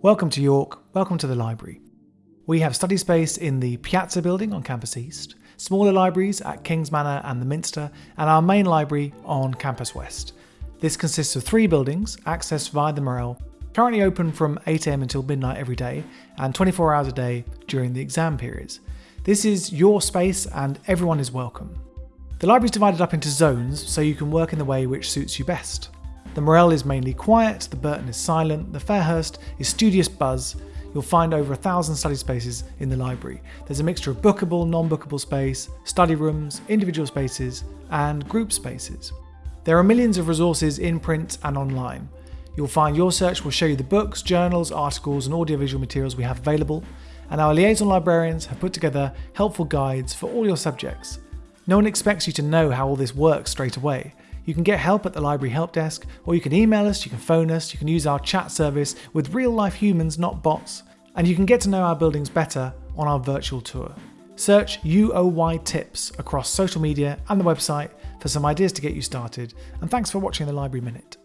Welcome to York, welcome to the library. We have study space in the Piazza building on Campus East, smaller libraries at Kings Manor and the Minster, and our main library on Campus West. This consists of three buildings, accessed via the Morrell, currently open from 8am until midnight every day, and 24 hours a day during the exam periods. This is your space and everyone is welcome. The library is divided up into zones so you can work in the way which suits you best. The Morrell is mainly quiet, the Burton is silent, the Fairhurst is studious buzz. You'll find over a thousand study spaces in the library. There's a mixture of bookable, non bookable space, study rooms, individual spaces, and group spaces. There are millions of resources in print and online. You'll find YorSearch will show you the books, journals, articles, and audiovisual materials we have available, and our liaison librarians have put together helpful guides for all your subjects. No one expects you to know how all this works straight away. You can get help at the library help desk, or you can email us, you can phone us, you can use our chat service with real life humans, not bots, and you can get to know our buildings better on our virtual tour. Search UOY Tips across social media and the website for some ideas to get you started, and thanks for watching the Library Minute.